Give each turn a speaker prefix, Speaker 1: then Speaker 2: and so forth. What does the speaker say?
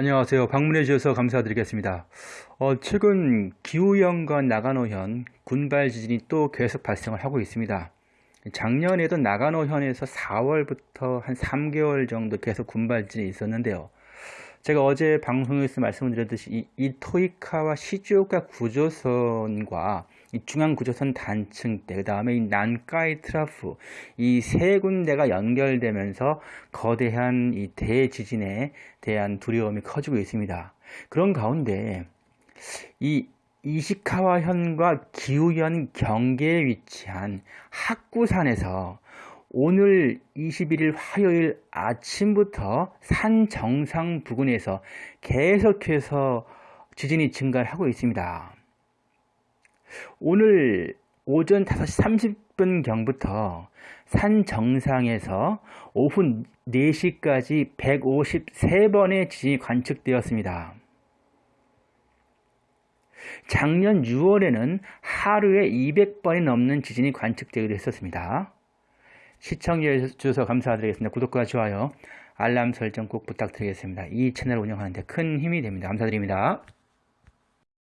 Speaker 1: 안녕하세요. 방문해 주셔서 감사드리겠습니다. 어, 최근 기후현과 나가노현, 군발 지진이 또 계속 발생을 하고 있습니다. 작년에도 나가노현에서 4월부터 한 3개월 정도 계속 군발 지진이 있었는데요. 제가 어제 방송에서 말씀을 드렸듯이 이, 이 토이카와 시즈오카 구조선과 이 중앙 구조선 단층대, 그 다음에 이 난카이 트라프, 이 세 군데가 연결되면서 거대한 이 대지진에 대한 두려움이 커지고 있습니다. 그런 가운데 이 이시카와 현과 기후현 경계에 위치한 학구산에서 오늘 21일 화요일 아침부터 산 정상 부근에서 계속해서 지진이 증가하고 있습니다. 오늘 오전 5시 30분경부터 산 정상에서 오후 4시까지 153번의 지진이 관측되었습니다. 작년 6월에는 하루에 200번이 넘는 지진이 관측되기도 했었습니다. 시청해 주셔서 감사드리겠습니다. 구독과 좋아요, 알람 설정 꼭 부탁드리겠습니다. 이 채널 운영하는데 큰 힘이 됩니다. 감사드립니다.